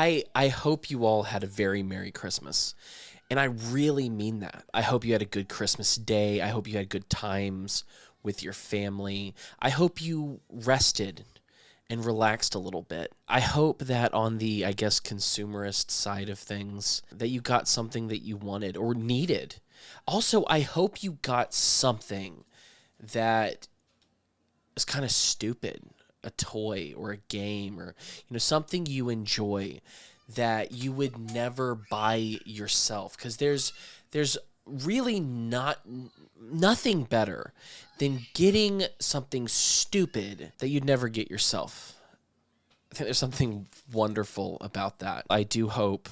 I I hope you all had a very merry Christmas. And I really mean that. I hope you had a good Christmas day. I hope you had good times with your family. I hope you rested and relaxed a little bit. I hope that on the, I guess, consumerist side of things, that you got something that you wanted or needed. Also, I hope you got something that is kind of stupid a toy or a game or you know something you enjoy that you would never buy yourself because there's there's really not nothing better than getting something stupid that you'd never get yourself. I think there's something wonderful about that. I do hope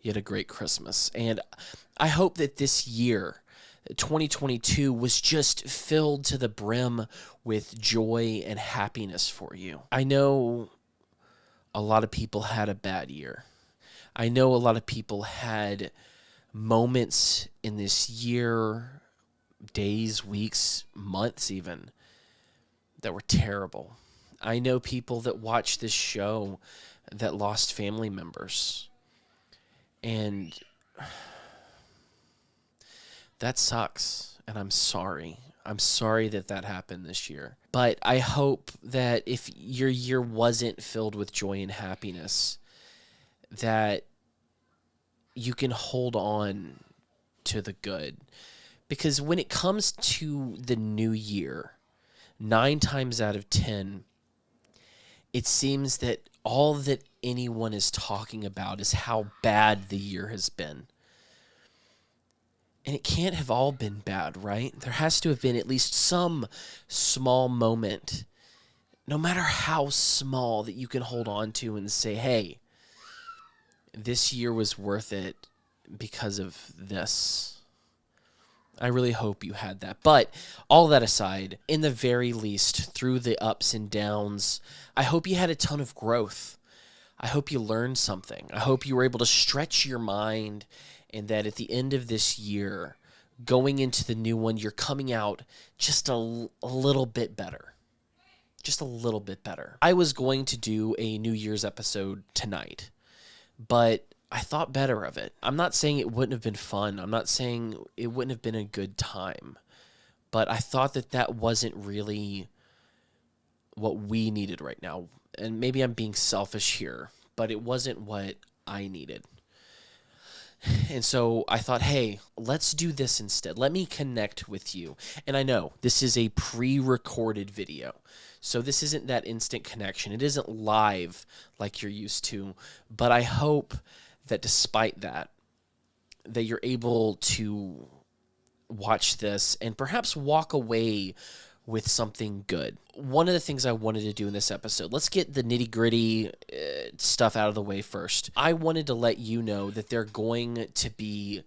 you had a great Christmas and I hope that this year 2022 was just filled to the brim with joy and happiness for you. I know a lot of people had a bad year. I know a lot of people had moments in this year, days, weeks, months, even, that were terrible. I know people that watch this show that lost family members. And that sucks. And I'm sorry. I'm sorry that that happened this year. But I hope that if your year wasn't filled with joy and happiness, that you can hold on to the good. Because when it comes to the new year, nine times out of 10, it seems that all that anyone is talking about is how bad the year has been. And it can't have all been bad, right? There has to have been at least some small moment, no matter how small, that you can hold on to and say, hey, this year was worth it because of this. I really hope you had that. But all that aside, in the very least, through the ups and downs, I hope you had a ton of growth. I hope you learned something. I hope you were able to stretch your mind and that at the end of this year, going into the new one, you're coming out just a, a little bit better. Just a little bit better. I was going to do a New Year's episode tonight, but I thought better of it. I'm not saying it wouldn't have been fun. I'm not saying it wouldn't have been a good time. But I thought that that wasn't really what we needed right now. And maybe I'm being selfish here, but it wasn't what I needed. And so I thought, hey, let's do this instead. Let me connect with you. And I know this is a pre recorded video. So this isn't that instant connection. It isn't live like you're used to. But I hope that despite that, that you're able to watch this and perhaps walk away with something good. One of the things I wanted to do in this episode, let's get the nitty gritty uh, stuff out of the way first. I wanted to let you know that they're going to be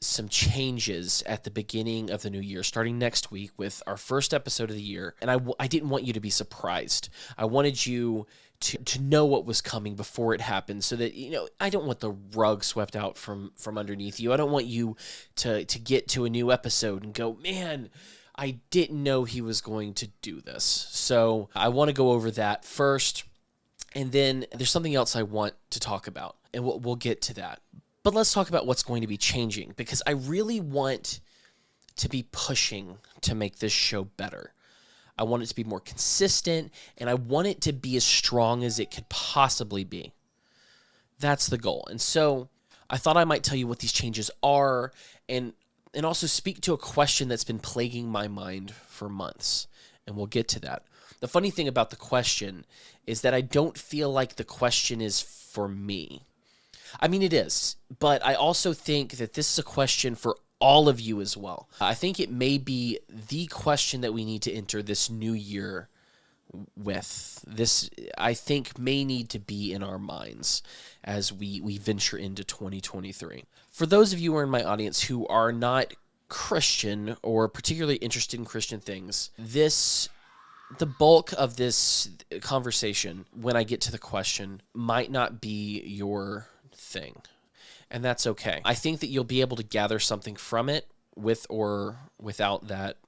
some changes at the beginning of the new year, starting next week with our first episode of the year. And I w- I didn't want you to be surprised. I wanted you to, to know what was coming before it happened so that you know I don't want the rug swept out from from underneath you. I don't want you to to get to a new episode and go, "Man, I didn't know he was going to do this. So I want to go over that first. And then there's something else I want to talk about, and we'll, we'll get to that. But let's talk about what's going to be changing because I really want to be pushing to make this show better. I want it to be more consistent, and I want it to be as strong as it could possibly be. That's the goal. And so I thought I might tell you what these changes are and and also speak to a question that's been plaguing my mind for months. And we'll get to that. The funny thing about the question is that I don't feel like the question is for me. I mean, it is, but I also think that this is a question for all of you as well. I think it may be the question that we need to enter this new year with. This, I think, may need to be in our minds as we, we venture into 2023. For those of you who are in my audience who are not Christian or particularly interested in Christian things, this the bulk of this conversation when I get to the question might not be your thing. And that's okay. I think that you'll be able to gather something from it with or without that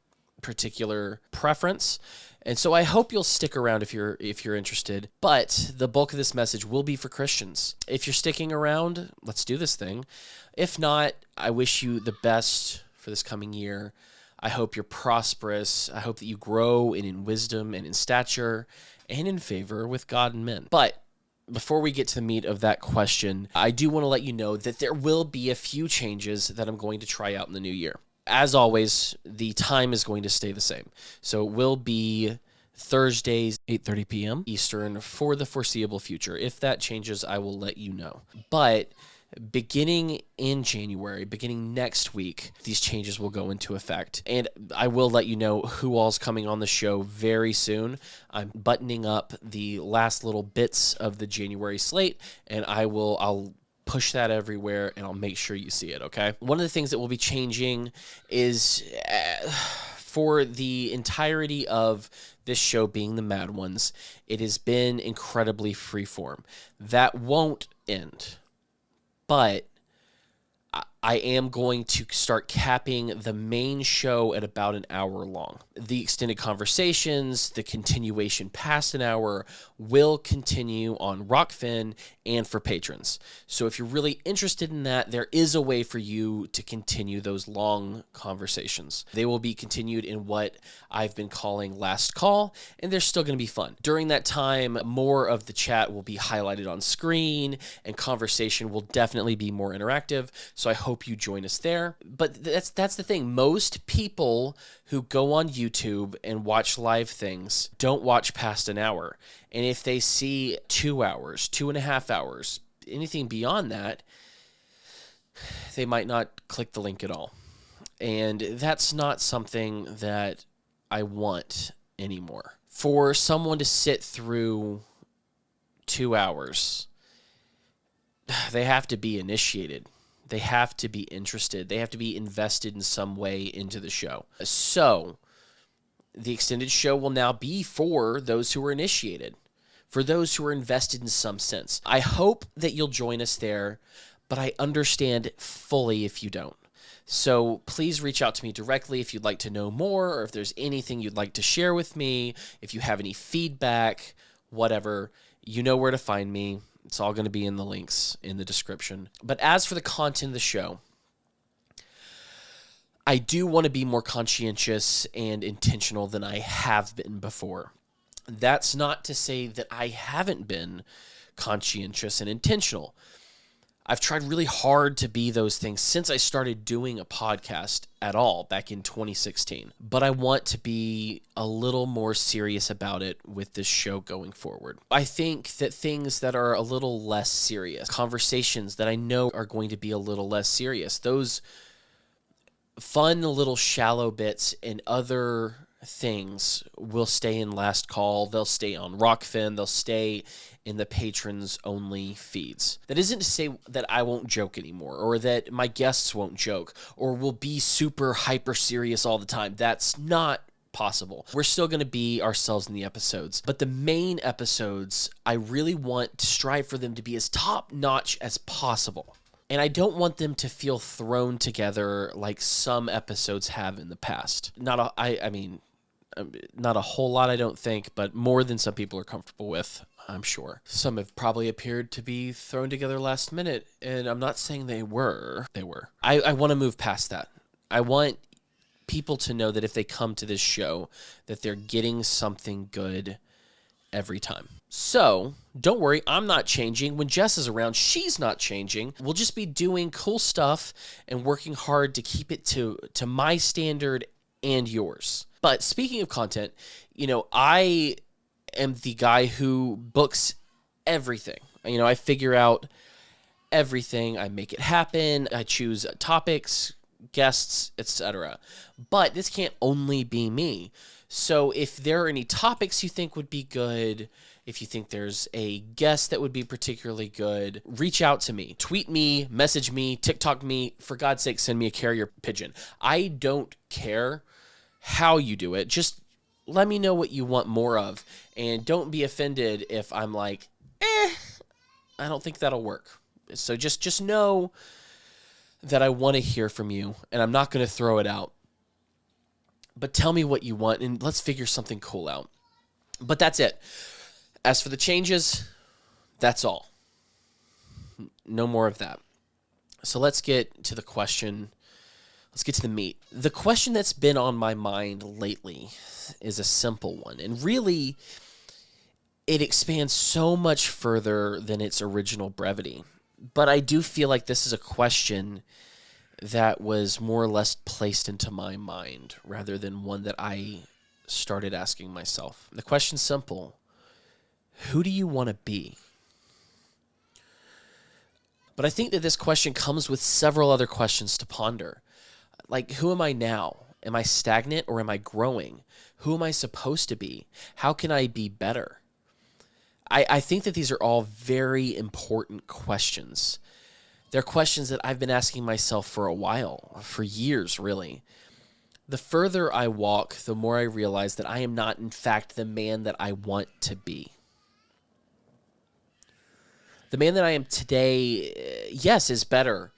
particular preference. And so I hope you'll stick around if you're if you're interested. But the bulk of this message will be for Christians. If you're sticking around, let's do this thing. If not, I wish you the best for this coming year. I hope you're prosperous. I hope that you grow in, in wisdom and in stature and in favor with God and men. But before we get to the meat of that question, I do want to let you know that there will be a few changes that I'm going to try out in the new year. As always, the time is going to stay the same. So it will be Thursdays 8:30 p.m. Eastern for the foreseeable future. If that changes, I will let you know. But beginning in January, beginning next week, these changes will go into effect. And I will let you know who all's coming on the show very soon. I'm buttoning up the last little bits of the January slate, and I will I'll push that everywhere and I'll make sure you see it, okay? One of the things that will be changing is uh, for the entirety of this show being the Mad Ones, it has been incredibly freeform. That won't end but I am going to start capping the main show at about an hour long. The extended conversations, the continuation past an hour will continue on Rokfin and for patrons. So if you're really interested in that, there is a way for you to continue those long conversations. They will be continued in what I've been calling last call, and they're still going to be fun. During that time, more of the chat will be highlighted on screen and conversation will definitely be more interactive. So I hope hope you join us there. But that's that's the thing. Most people who go on YouTube and watch live things don't watch past an hour. And if they see two hours, two and a half hours, anything beyond that, they might not click the link at all. And that's not something that I want anymore. For someone to sit through two hours, they have to be initiated. They have to be interested. They have to be invested in some way into the show. So, the extended show will now be for those who are initiated, for those who are invested in some sense. I hope that you'll join us there, but I understand fully if you don't. So please reach out to me directly if you'd like to know more or if there's anything you'd like to share with me, if you have any feedback, whatever, you know where to find me. It's all going to be in the links in the description. But as for the content of the show, I do want to be more conscientious and intentional than I have been before. That's not to say that I haven't been conscientious and intentional. I've tried really hard to be those things since I started doing a podcast at all back in 2016. But I want to be a little more serious about it with this show going forward. I think that things that are a little less serious, conversations that I know are going to be a little less serious, those fun little shallow bits and other things will stay in last call they'll stay on rokfin they'll stay in the patrons only feeds. That isn't to say that I won't joke anymore or that my guests won't joke or will be super hyper serious all the time. That's not possible. We're still going to be ourselves in the episodes, but the main episodes, I really want to strive for them to be as top notch as possible. And I don't want them to feel thrown together like some episodes have in the past. Not a, I, I mean, not a whole lot, I don't think, but more than some people are comfortable with. I'm sure. Some have probably appeared to be thrown together last minute, and I'm not saying they were. They were. I, I want to move past that. I want people to know that if they come to this show, that they're getting something good every time. So don't worry, I'm not changing. When Jess is around, she's not changing. We'll just be doing cool stuff and working hard to keep it to to my standard and yours. But speaking of content, you know, I am the guy who books everything. You know, I figure out everything, I make it happen, I choose topics, guests, etc. But this can't only be me. So if there are any topics you think would be good, if you think there's a guest that would be particularly good, reach out to me. Tweet me, message me, TikTok me. For God's sake, send me a carrier pigeon. I don't care how you do it. Just let me know what you want more of. And don't be offended if I'm like, eh, I don't think that'll work. So just just know that I want to hear from you and I'm not going to throw it out but tell me what you want and let's figure something cool out. But that's it. As for the changes, that's all. No more of that. So let's get to the question. Let's get to the meat. The question that's been on my mind lately is a simple one. And really, it expands so much further than its original brevity. But I do feel like this is a question that was more or less placed into my mind rather than one that I started asking myself. The question's simple Who do you want to be? But I think that this question comes with several other questions to ponder. Like, who am I now? Am I stagnant or am I growing? Who am I supposed to be? How can I be better? I, I think that these are all very important questions. They're questions that I've been asking myself for a while, for years, really. The further I walk, the more I realize that I am not, in fact, the man that I want to be. The man that I am today, eh, yes, is better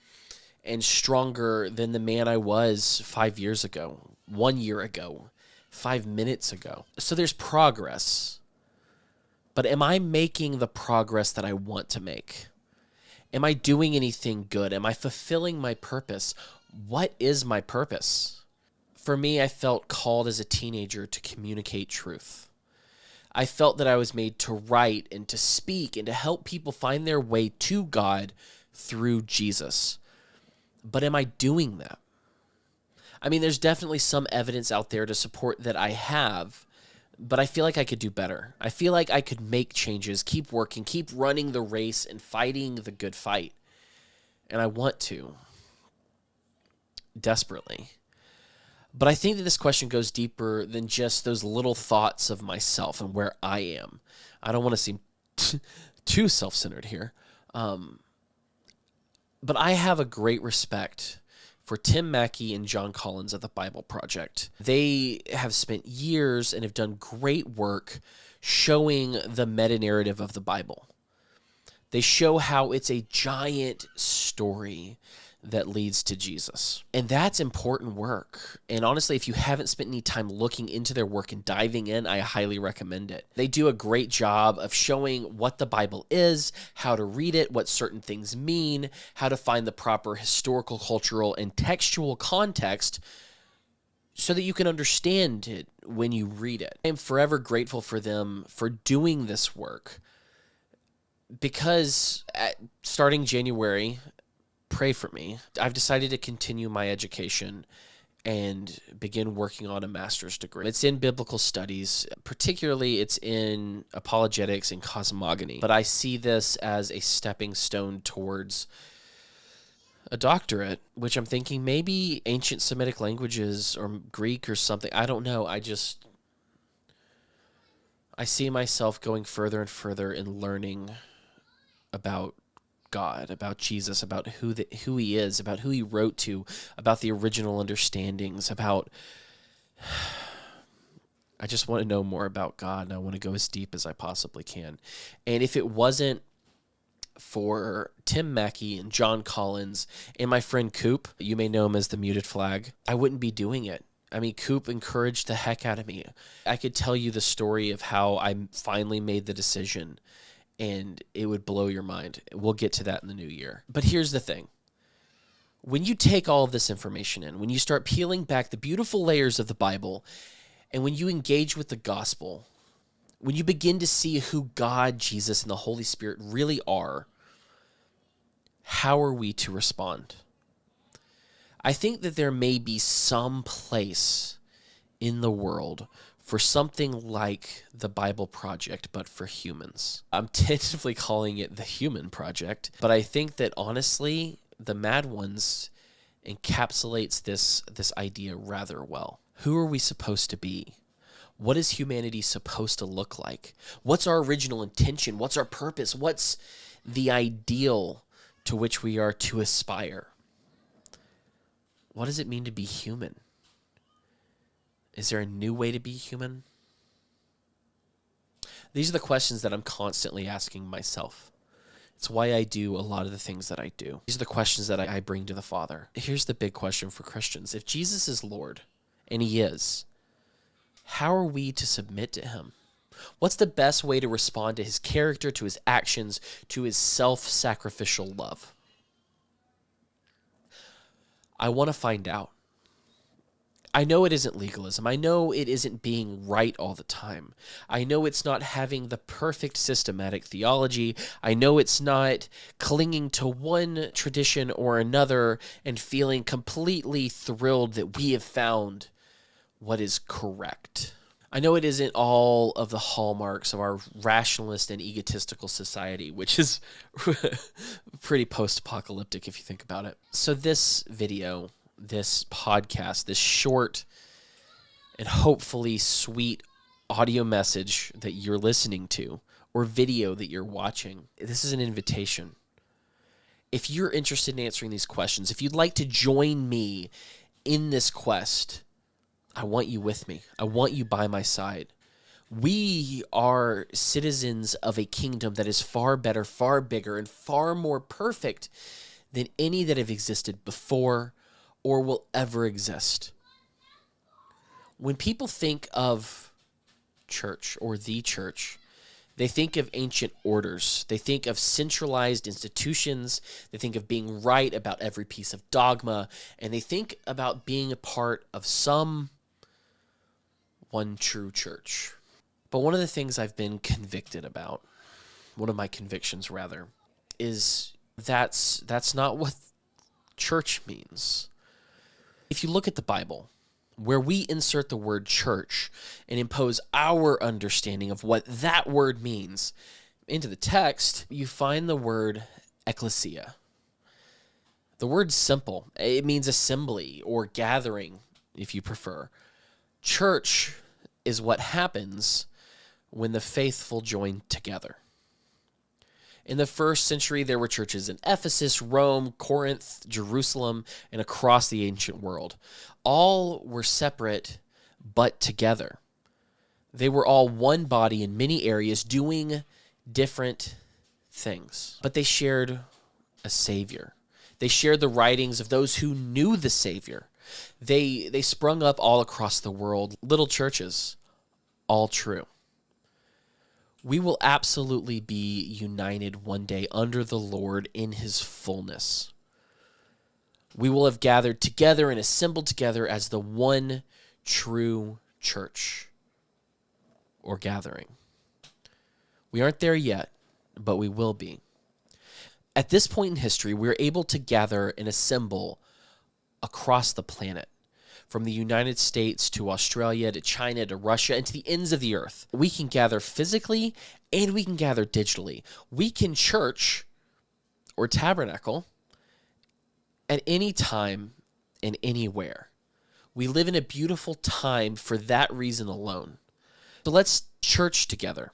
and stronger than the man I was five years ago, one year ago, five minutes ago. So there's progress. But am I making the progress that I want to make? Am I doing anything good? Am I fulfilling my purpose? What is my purpose? For me, I felt called as a teenager to communicate truth. I felt that I was made to write and to speak and to help people find their way to God through Jesus. But am I doing that? I mean, there's definitely some evidence out there to support that I have, but I feel like I could do better. I feel like I could make changes, keep working, keep running the race and fighting the good fight. And I want to desperately. But I think that this question goes deeper than just those little thoughts of myself and where I am. I don't want to seem too self centered here. Um, but I have a great respect for Tim Mackie and Jon Collins at the Bible Project. They have spent years and have done great work showing the meta narrative of the Bible. They show how it's a giant story that leads to Jesus. And that's important work. And honestly, if you haven't spent any time looking into their work and diving in, I highly recommend it. They do a great job of showing what the Bible is, how to read it, what certain things mean, how to find the proper historical, cultural, and textual context so that you can understand it when you read it. I am forever grateful for them for doing this work because starting January, pray for me. I've decided to continue my education and begin working on a master's degree. It's in biblical studies, particularly it's in apologetics and cosmogony. But I see this as a stepping stone towards a doctorate, which I'm thinking maybe ancient Semitic languages or Greek or something. I don't know. I just I see myself going further and further in learning about God, about Jesus, about who the, who he is, about who he wrote to, about the original understandings, about I just want to know more about God and I want to go as deep as I possibly can. And if it wasn't for Tim Mackie and Jon Collins and my friend Coop, you may know him as the muted flag, I wouldn't be doing it. I mean, Coop encouraged the heck out of me. I could tell you the story of how I finally made the decision and it would blow your mind. We'll get to that in the new year. But here's the thing when you take all of this information in, when you start peeling back the beautiful layers of the Bible, and when you engage with the gospel, when you begin to see who God, Jesus, and the Holy Spirit really are, how are we to respond? I think that there may be some place in the world for something like the Bible Project, but for humans. I'm tentatively calling it the Human Project, but I think that honestly, the Mad Ones encapsulates this this idea rather well. Who are we supposed to be? What is humanity supposed to look like? What's our original intention? What's our purpose? What's the ideal to which we are to aspire? What does it mean to be human? Is there a new way to be human? These are the questions that I'm constantly asking myself. It's why I do a lot of the things that I do. These are the questions that I bring to the Father. Here's the big question for Christians If Jesus is Lord, and He is, how are we to submit to him? What's the best way to respond to his character, to his actions, to his self sacrificial love? I want to find out. I know it isn't legalism. I know it isn't being right all the time. I know it's not having the perfect systematic theology. I know it's not clinging to one tradition or another and feeling completely thrilled that we have found what is correct. I know it isn't all of the hallmarks of our rationalist and egotistical society, which is pretty post apocalyptic if you think about it. So, this video this podcast, this short and hopefully sweet audio message that you're listening to or video that you're watching, this is an invitation. If you're interested in answering these questions, if you'd like to join me in this quest, I want you with me. I want you by my side. We are citizens of a kingdom that is far better, far bigger, and far more perfect than any that have existed before or will ever exist. When people think of church or the church, they think of ancient orders. They think of centralized institutions. They think of being right about every piece of dogma. And they think about being a part of some one true church. But one of the things I've been convicted about, one of my convictions rather, is that's that's not what church means. If you look at the Bible, where we insert the word church and impose our understanding of what that word means into the text, you find the word ecclesia. The word's simple. It means assembly or gathering, if you prefer. Church is what happens when the faithful join together. In the first century, there were churches in Ephesus, Rome, Corinth, Jerusalem, and across the ancient world. All were separate, but together. They were all one body in many areas doing different things, but they shared a Savior. They shared the writings of those who knew the Savior. They, they sprung up all across the world, little churches, all true we will absolutely be united one day under the Lord in his fullness. We will have gathered together and assembled together as the one true church or gathering. We aren't there yet, but we will be. At this point in history, we're able to gather and assemble across the planet from the United States to Australia to China to Russia and to the ends of the earth. We can gather physically and we can gather digitally. We can church or tabernacle at any time and anywhere. We live in a beautiful time for that reason alone. So let's church together.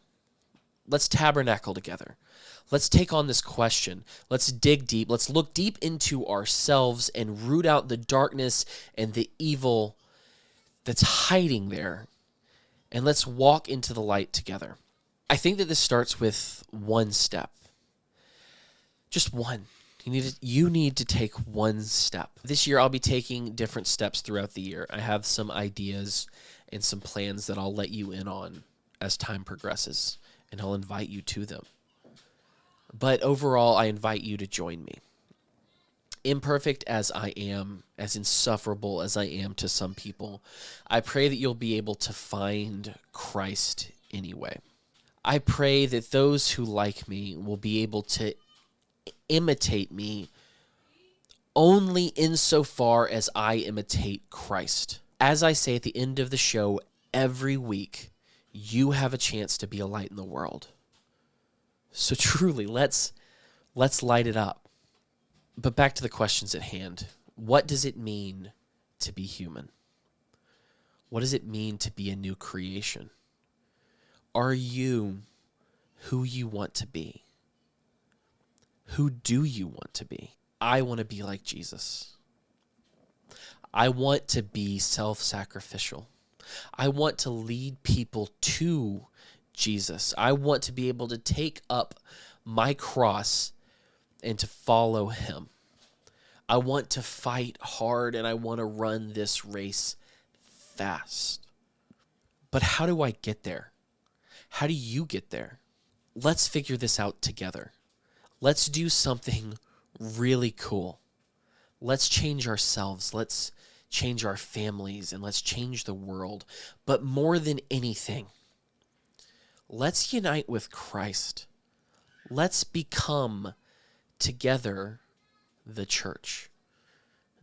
Let's tabernacle together. Let's take on this question. Let's dig deep. Let's look deep into ourselves and root out the darkness and the evil that's hiding there. And let's walk into the light together. I think that this starts with one step. Just one. You need to, you need to take one step. This year I'll be taking different steps throughout the year. I have some ideas and some plans that I'll let you in on as time progresses and I'll invite you to them. But overall, I invite you to join me. Imperfect as I am, as insufferable as I am to some people, I pray that you'll be able to find Christ anyway. I pray that those who like me will be able to imitate me only insofar as I imitate Christ. As I say at the end of the show every week, you have a chance to be a light in the world. So truly, let's let's light it up. But back to the questions at hand. What does it mean to be human? What does it mean to be a new creation? Are you who you want to be? Who do you want to be? I want to be like Jesus. I want to be self sacrificial. I want to lead people to Jesus. I want to be able to take up my cross and to follow him. I want to fight hard and I want to run this race fast. But how do I get there? How do you get there? Let's figure this out together. Let's do something really cool. Let's change ourselves. Let's change our families and let's change the world. But more than anything, let's unite with Christ. Let's become together the church.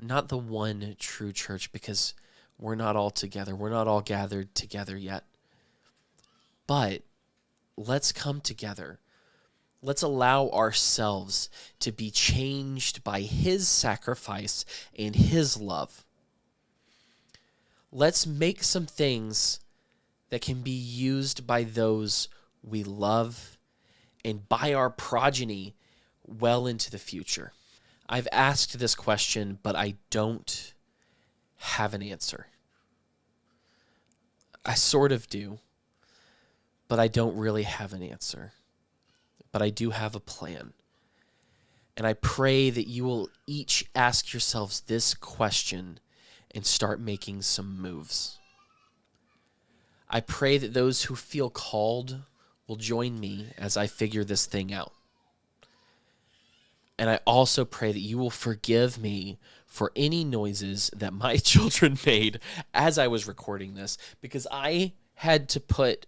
Not the one true church because we're not all together. We're not all gathered together yet. But let's come together. Let's allow ourselves to be changed by His sacrifice and His love. Let's make some things that can be used by those we love and by our progeny well into the future. I've asked this question, but I don't have an answer. I sort of do, but I don't really have an answer. But I do have a plan. And I pray that you will each ask yourselves this question and start making some moves. I pray that those who feel called will join me as I figure this thing out. And I also pray that you will forgive me for any noises that my children made as I was recording this because I had to put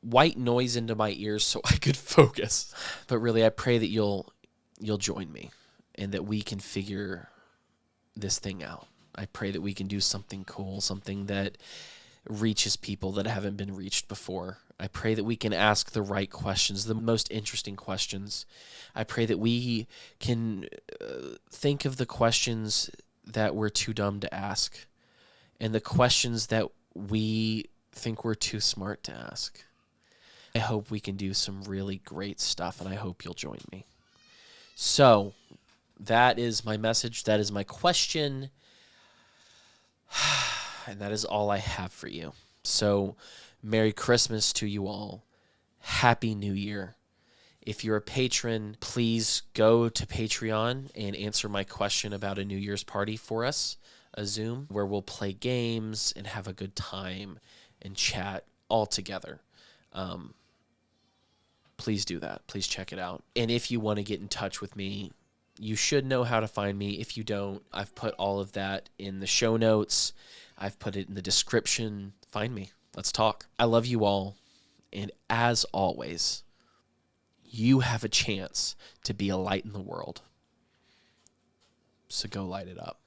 white noise into my ears so I could focus. But really I pray that you'll you'll join me and that we can figure this thing out. I pray that we can do something cool, something that reaches people that haven't been reached before. I pray that we can ask the right questions, the most interesting questions. I pray that we can uh, think of the questions that we're too dumb to ask and the questions that we think we're too smart to ask. I hope we can do some really great stuff, and I hope you'll join me. So, that is my message. That is my question. and that is all I have for you. So, Merry Christmas to you all. Happy New Year. If you're a patron, please go to Patreon and answer my question about a New Year's party for us, a Zoom, where we'll play games and have a good time and chat all together. Um, please do that. Please check it out. And if you want to get in touch with me, you should know how to find me. If you don't, I've put all of that in the show notes. I've put it in the description. Find me. Let's talk. I love you all. And as always, you have a chance to be a light in the world. So go light it up.